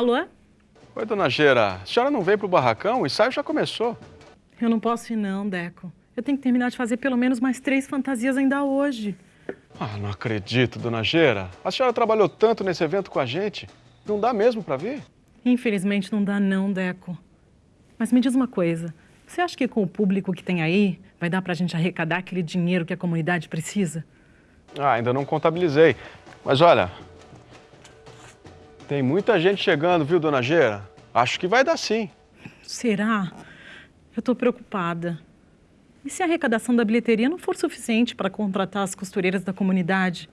Alô? Oi, dona Geira. A senhora não veio pro barracão? O ensaio já começou. Eu não posso ir não, Deco. Eu tenho que terminar de fazer pelo menos mais três fantasias ainda hoje. Ah, não acredito, dona Geira. A senhora trabalhou tanto nesse evento com a gente. Não dá mesmo para vir? Infelizmente não dá não, Deco. Mas me diz uma coisa. Você acha que com o público que tem aí, vai dar pra gente arrecadar aquele dinheiro que a comunidade precisa? Ah, ainda não contabilizei. Mas olha, tem muita gente chegando, viu, dona Geira? Acho que vai dar sim. Será? Eu tô preocupada. E se a arrecadação da bilheteria não for suficiente para contratar as costureiras da comunidade?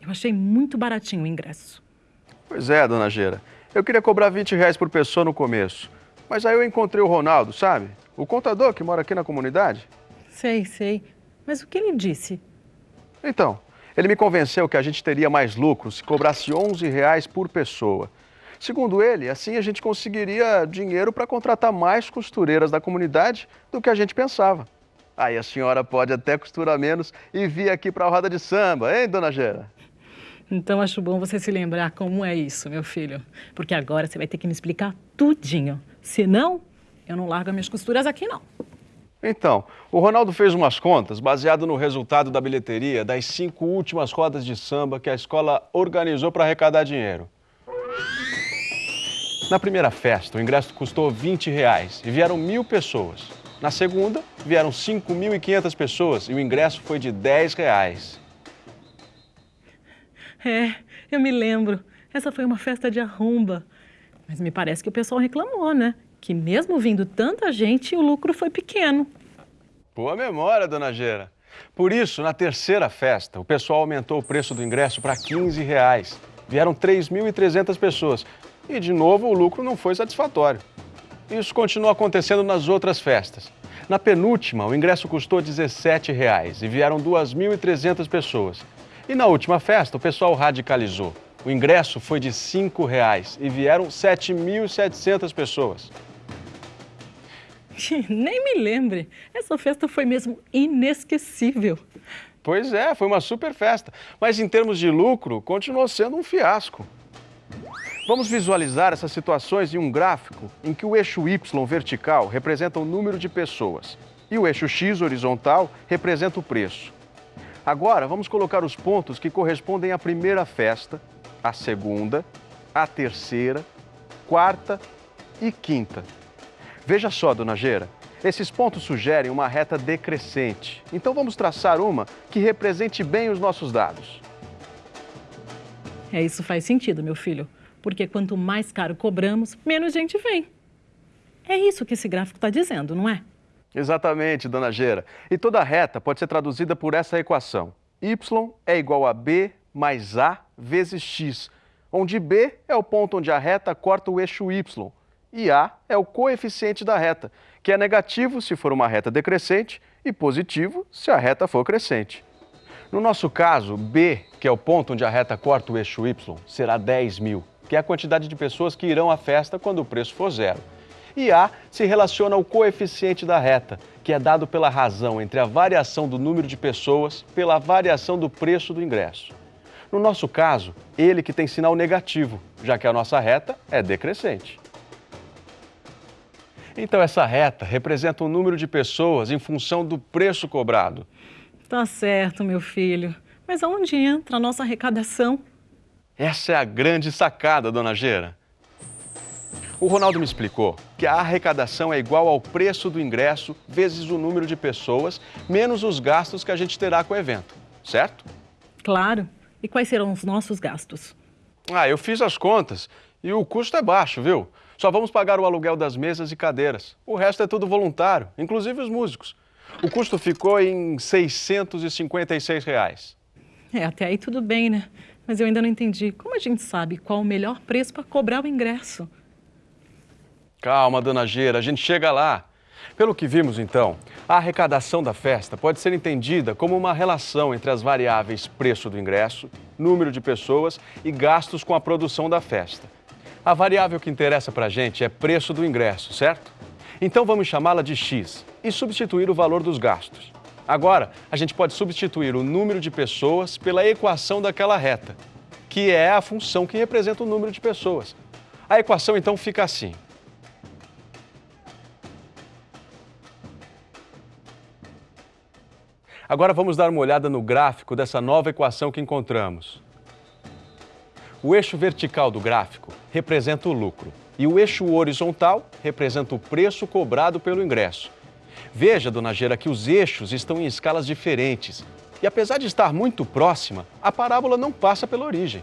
Eu achei muito baratinho o ingresso. Pois é, dona Geira. Eu queria cobrar 20 reais por pessoa no começo. Mas aí eu encontrei o Ronaldo, sabe? O contador que mora aqui na comunidade. Sei, sei. Mas o que ele disse? Então, ele me convenceu que a gente teria mais lucro se cobrasse 11 reais por pessoa. Segundo ele, assim a gente conseguiria dinheiro para contratar mais costureiras da comunidade do que a gente pensava. Aí a senhora pode até costurar menos e vir aqui para a roda de samba, hein, dona Gera? Então acho bom você se lembrar como é isso, meu filho. Porque agora você vai ter que me explicar tudinho. Senão, eu não largo minhas costuras aqui, não. Então, o Ronaldo fez umas contas baseado no resultado da bilheteria das cinco últimas rodas de samba que a escola organizou para arrecadar dinheiro. Na primeira festa, o ingresso custou 20 reais e vieram mil pessoas. Na segunda, vieram 5.500 pessoas e o ingresso foi de 10 reais. É, eu me lembro. Essa foi uma festa de arromba. Mas me parece que o pessoal reclamou, né? Que mesmo vindo tanta gente, o lucro foi pequeno. Boa memória, dona Gera. Por isso, na terceira festa, o pessoal aumentou o preço do ingresso para 15 reais. Vieram 3.300 pessoas e, de novo, o lucro não foi satisfatório. Isso continua acontecendo nas outras festas. Na penúltima, o ingresso custou 17 reais e vieram 2.300 pessoas. E na última festa, o pessoal radicalizou. O ingresso foi de 5 reais e vieram 7.700 pessoas. Nem me lembre. Essa festa foi mesmo inesquecível. Pois é, foi uma super festa. Mas em termos de lucro, continuou sendo um fiasco. Vamos visualizar essas situações em um gráfico em que o eixo Y vertical representa o número de pessoas e o eixo X horizontal representa o preço. Agora, vamos colocar os pontos que correspondem à primeira festa, à segunda, à terceira, quarta e quinta. Veja só, dona Geira, esses pontos sugerem uma reta decrescente. Então vamos traçar uma que represente bem os nossos dados. É, isso faz sentido, meu filho porque quanto mais caro cobramos, menos gente vem. É isso que esse gráfico está dizendo, não é? Exatamente, dona Gera. E toda reta pode ser traduzida por essa equação. y é igual a b mais a vezes x, onde b é o ponto onde a reta corta o eixo y e a é o coeficiente da reta, que é negativo se for uma reta decrescente e positivo se a reta for crescente. No nosso caso, b, que é o ponto onde a reta corta o eixo y, será 10 mil que é a quantidade de pessoas que irão à festa quando o preço for zero. E A se relaciona ao coeficiente da reta, que é dado pela razão entre a variação do número de pessoas pela variação do preço do ingresso. No nosso caso, ele que tem sinal negativo, já que a nossa reta é decrescente. Então, essa reta representa o número de pessoas em função do preço cobrado. Tá certo, meu filho. Mas aonde entra a nossa arrecadação? Essa é a grande sacada, dona Gera. O Ronaldo me explicou que a arrecadação é igual ao preço do ingresso vezes o número de pessoas, menos os gastos que a gente terá com o evento, certo? Claro. E quais serão os nossos gastos? Ah, eu fiz as contas e o custo é baixo, viu? Só vamos pagar o aluguel das mesas e cadeiras. O resto é tudo voluntário, inclusive os músicos. O custo ficou em 656 reais. É, até aí tudo bem, né? Mas eu ainda não entendi. Como a gente sabe qual o melhor preço para cobrar o ingresso? Calma, dona Geira, a gente chega lá. Pelo que vimos, então, a arrecadação da festa pode ser entendida como uma relação entre as variáveis preço do ingresso, número de pessoas e gastos com a produção da festa. A variável que interessa para a gente é preço do ingresso, certo? Então vamos chamá-la de X e substituir o valor dos gastos. Agora, a gente pode substituir o número de pessoas pela equação daquela reta, que é a função que representa o número de pessoas. A equação então fica assim. Agora vamos dar uma olhada no gráfico dessa nova equação que encontramos. O eixo vertical do gráfico representa o lucro e o eixo horizontal representa o preço cobrado pelo ingresso. Veja, dona Gera, que os eixos estão em escalas diferentes e apesar de estar muito próxima, a parábola não passa pela origem.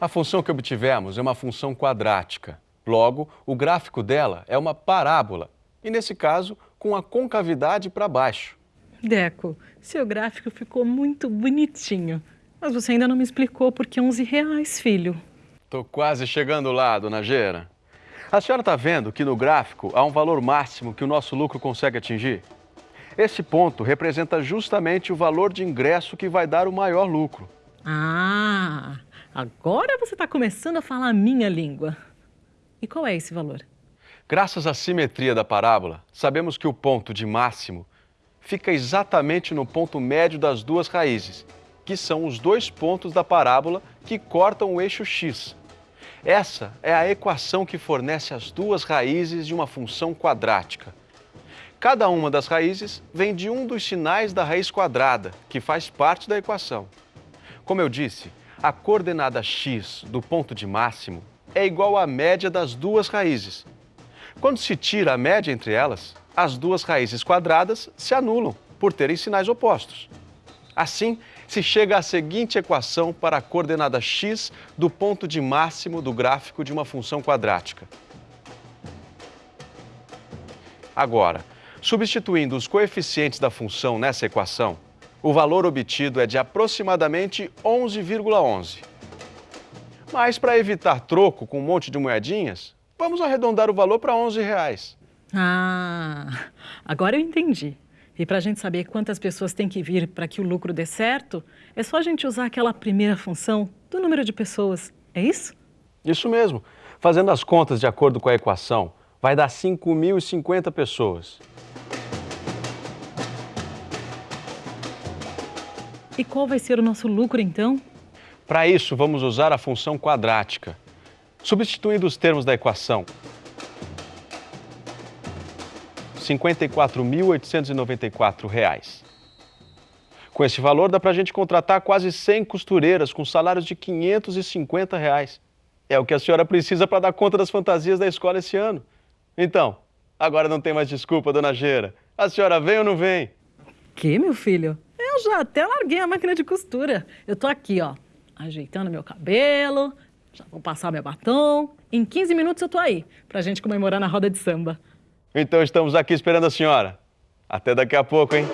A função que obtivemos é uma função quadrática. Logo, o gráfico dela é uma parábola e, nesse caso, com a concavidade para baixo. Deco, seu gráfico ficou muito bonitinho. Mas você ainda não me explicou por que 11 reais, filho. Tô quase chegando lá, dona Gera. A senhora está vendo que no gráfico há um valor máximo que o nosso lucro consegue atingir? Esse ponto representa justamente o valor de ingresso que vai dar o maior lucro. Ah, agora você está começando a falar a minha língua. E qual é esse valor? Graças à simetria da parábola, sabemos que o ponto de máximo fica exatamente no ponto médio das duas raízes, que são os dois pontos da parábola que cortam o eixo x. Essa é a equação que fornece as duas raízes de uma função quadrática. Cada uma das raízes vem de um dos sinais da raiz quadrada, que faz parte da equação. Como eu disse, a coordenada x do ponto de máximo é igual à média das duas raízes. Quando se tira a média entre elas, as duas raízes quadradas se anulam por terem sinais opostos. Assim, se chega à seguinte equação para a coordenada x do ponto de máximo do gráfico de uma função quadrática. Agora, substituindo os coeficientes da função nessa equação, o valor obtido é de aproximadamente 11,11. Mas para evitar troco com um monte de moedinhas, vamos arredondar o valor para 11 reais. Ah, agora eu entendi. E para a gente saber quantas pessoas tem que vir para que o lucro dê certo, é só a gente usar aquela primeira função do número de pessoas. É isso? Isso mesmo. Fazendo as contas de acordo com a equação, vai dar 5.050 pessoas. E qual vai ser o nosso lucro então? Para isso, vamos usar a função quadrática. Substituindo os termos da equação, 54.894 reais. Com esse valor, dá para a gente contratar quase 100 costureiras com salários de 550 reais. É o que a senhora precisa para dar conta das fantasias da escola esse ano. Então, agora não tem mais desculpa, dona Geira. A senhora vem ou não vem? Que, meu filho? Eu já até larguei a máquina de costura. Eu tô aqui, ó, ajeitando meu cabelo, já vou passar meu batom. Em 15 minutos eu tô aí, pra gente comemorar na roda de samba. Então estamos aqui esperando a senhora. Até daqui a pouco, hein?